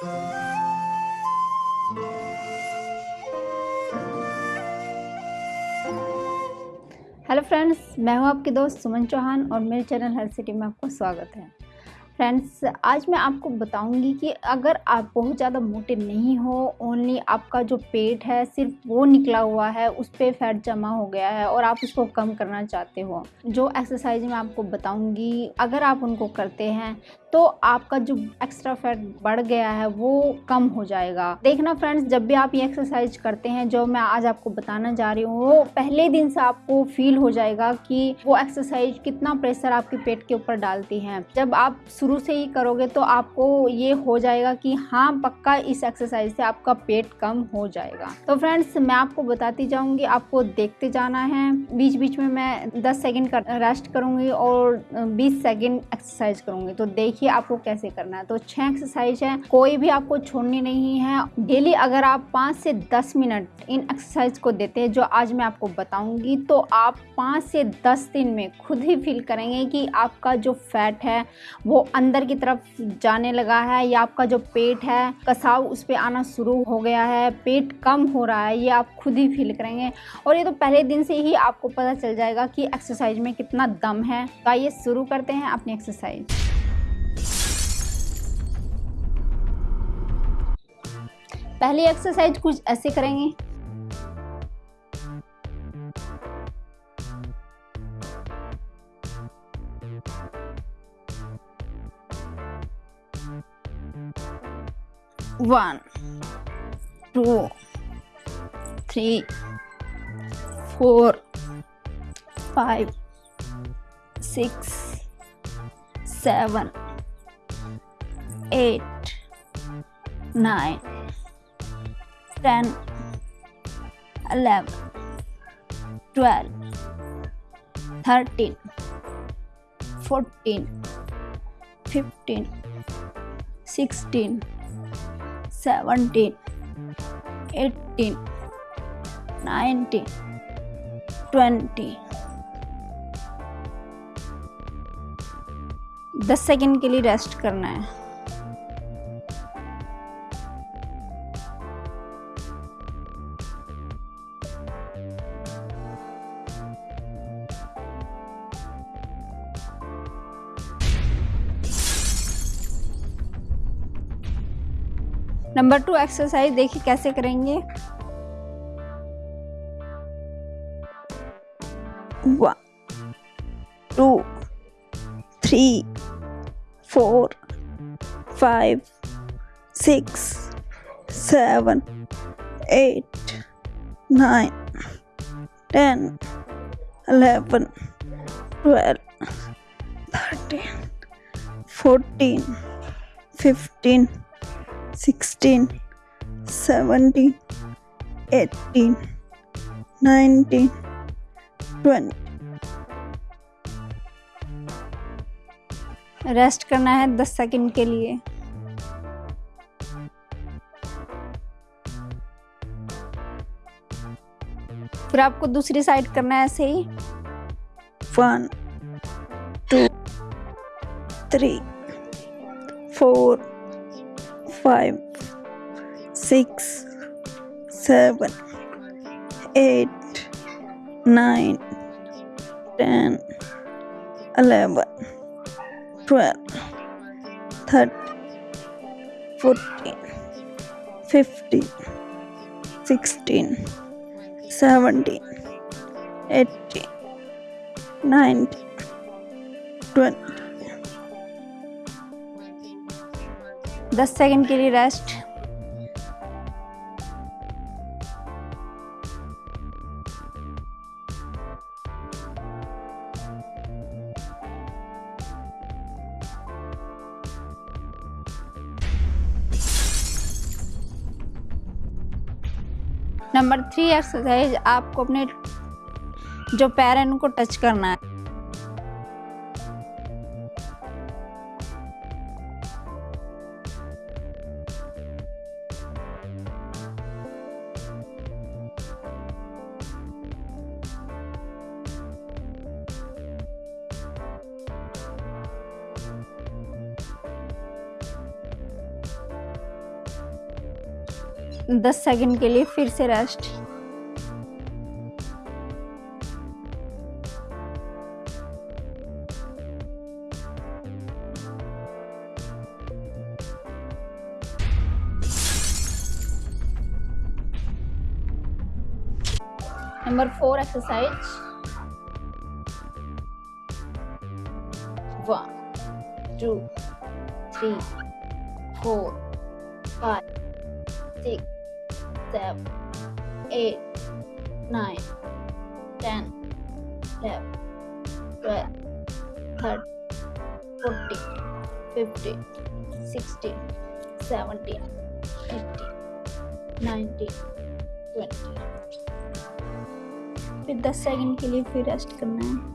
Hello friends, मैं हूँ आपके दोस्त सुमन चौहान और मेरे चैनल हेल्थ सिटी में आपका स्वागत है। फ्रेंड्स, आज मैं आपको बताऊँगी कि अगर आप बहुत ज़्यादा मोटे नहीं हो ओनली आपका जो पेट है सिर्फ़ वो निकला हुआ है, उस पर फैट जमा हो गया है और आप उसको कम करना चाहते हो। जो एक्सरसाइज मैं आपको बताऊँगी, अगर आप उनको करते हैं तो आपका जो एक्स्ट्रा फैट बढ़ गया है, वो कम हो जाएगा। देखना फ्रेंड्स जब भी आप ये एक्सरसाइज करते हैं, जो मैं आज आपको बताना जा रही हूँ, वो पहले दिन से आपको फील हो जाएगा कि वो एक्सरसाइज कितना प्रेशर आपके पेट के ऊपर डालती है। जब आप शुरू से ही करोगे तो आपको ये हो जाएगा कि हाँ पक्का इस एक्सरसाइज से आपका पेट कम हो जाएगा। तो फ्रेंड्स मैं आपको बताती जाऊँगी, आपको देखते जाना है। बीच बीच में मैं दस सेकेंड का रेस्ट करूँगी और बीस सेकेंड एक्सरसाइज करूँगी। तो देखिए देखिए आपको कैसे करना है। तो छह एक्सरसाइज है, कोई भी आपको छोड़नी नहीं है। डेली अगर आप पाँच से दस मिनट इन एक्सरसाइज को देते हैं, जो आज मैं आपको बताऊँगी तो आप पाँच से दस दिन में खुद ही फील करेंगे कि आपका जो फैट है, वो अंदर की तरफ़ जाने लगा है, या आपका जो पेट है, कसाव उस पर आना शुरू हो गया है, पेट कम हो रहा है, ये आप खुद ही फील करेंगे। और ये तो पहले दिन से ही आपको पता चल जाएगा कि एक्सरसाइज में कितना दम है। तो आइए शुरू करते हैं अपनी एक्सरसाइज पहली एक्सरसाइज कुछ ऐसे करेंगे। One two three four five six seven eight nine 10 11 12 13 14 15 16 17 18 19 20 दस सेकेंड के लिए रेस्ट करना है। नंबर टू एक्सरसाइज देखिए कैसे करेंगे। One two three four five six seven eight nine ten eleven twelve thirteen fourteen fifteen sixteen seventeen eighteen nineteen twenty rest करना है दस सेकंड के लिए। फिर आपको दूसरी साइड करना है ऐसे ही। One two three four five, six, seven, eight, nine, ten, eleven, twelve, thirteen, fourteen, fifteen, sixteen, seventeen, eighteen, nineteen, twenty. दस सेकंड के लिए रेस्ट। नंबर थ्री एक्सरसाइज आपको अपने जो पैर है उनको टच करना है। दस सेकेंड के लिए फिर से rest number four exercise one two three four five six, seven, eight, nine, ten, eleven, twelve, thirteen, fourteen, fifteen, sixteen, seventeen, eighteen, nineteen, twenty. फिर 10 सेकंड के लिए फिर रेस्ट करना है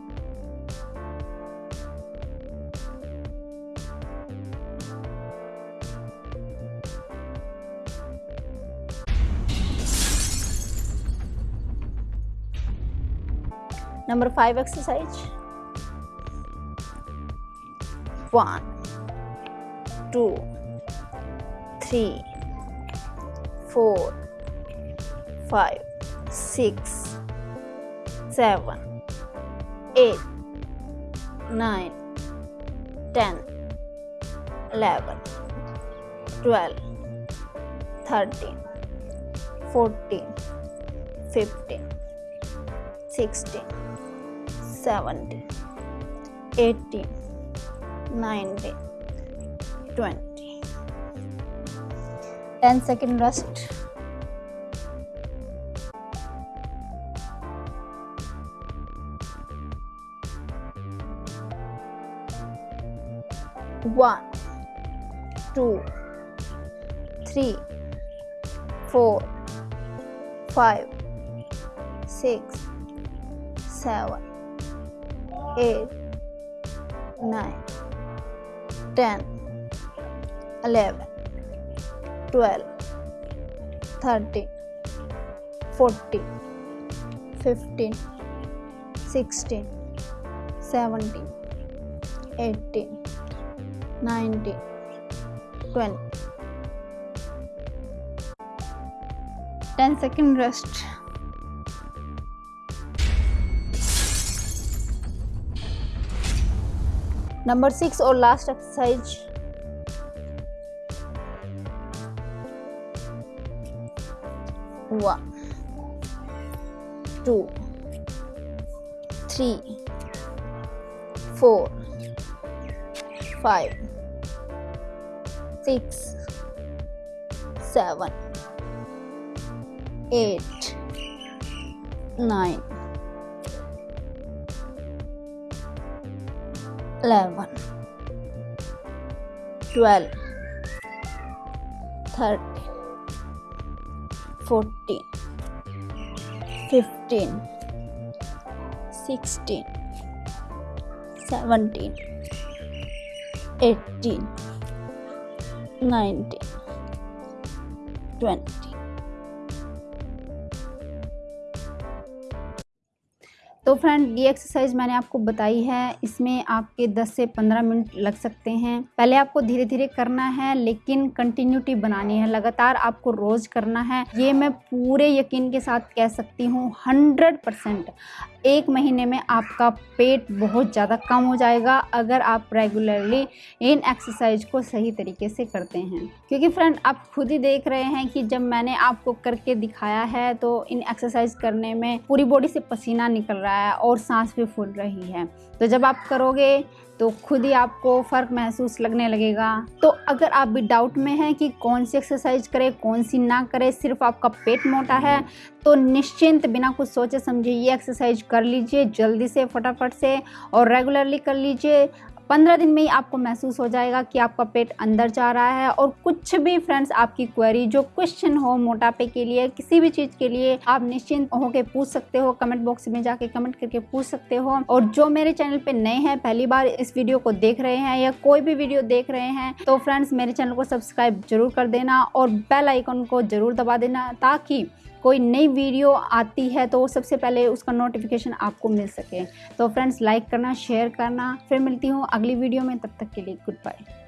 Number five exercise. One, two, three, four, five, six, seven, eight, nine, ten, eleven, twelve, thirteen, fourteen, fifteen. 16 17 18 19 20 10 second rest. One two three four five six seven, eight, nine, ten, eleven, twelve, thirteen, fourteen, fifteen, sixteen, seventeen, eighteen. 90 20 10 second rest number six और last exercise. हुआ two three four five six seven eight nine. 11 12 13 14 15 16 17 18 19 20 friend ये exercise मैंने आपको बताई है। इसमें आपके 10 से 15 मिनट लग सकते हैं। पहले आपको धीरे धीरे करना है, लेकिन कंटिन्यूटी बनानी है। लगातार आपको रोज़ करना है। ये मैं पूरे यकीन के साथ कह सकती हूँ हंड्रेड परसेंट एक महीने में आपका पेट बहुत ज़्यादा कम हो जाएगा अगर आप रेगुलरली इन एक्सरसाइज को सही तरीके से करते हैं। क्योंकि फ्रेंड आप खुद ही देख रहे हैं कि जब मैंने आपको करके दिखाया है तो इन एक्सरसाइज करने में पूरी बॉडी से पसीना निकल रहा है और सांस भी फूल रही है। तो जब आप करोगे तो खुद ही आपको फ़र्क महसूस लगने लगेगा। तो अगर आप भी डाउट में हैं कि कौन सी एक्सरसाइज करें, कौन सी ना करें, सिर्फ़ आपका पेट मोटा है तो निश्चिंत बिना कुछ सोचे समझे ये एक्सरसाइज कर लीजिए, जल्दी से, फटाफट से और रेगुलरली कर लीजिए। पंद्रह दिन में ही आपको महसूस हो जाएगा कि आपका पेट अंदर जा रहा है और कुछ भी फ्रेंड्स आपकी क्वेरी जो क्वेश्चन हो मोटापे के लिए, किसी भी चीज़ के लिए, आप निश्चिंत होकर पूछ सकते हो कमेंट बॉक्स में जाके कमेंट करके पूछ सकते हो। और जो मेरे चैनल पे नए हैं, पहली बार इस वीडियो को देख रहे हैं या कोई भी वीडियो देख रहे हैं तो फ्रेंड्स मेरे चैनल को सब्सक्राइब ज़रूर कर देना और बेल आइकन को ज़रूर दबा देना ताकि कोई नई वीडियो आती है तो सबसे पहले उसका नोटिफिकेशन आपको मिल सके। तो फ्रेंड्स लाइक करना शेयर करना। फिर मिलती हूँ अगली वीडियो में, तब तक के लिए गुड बाय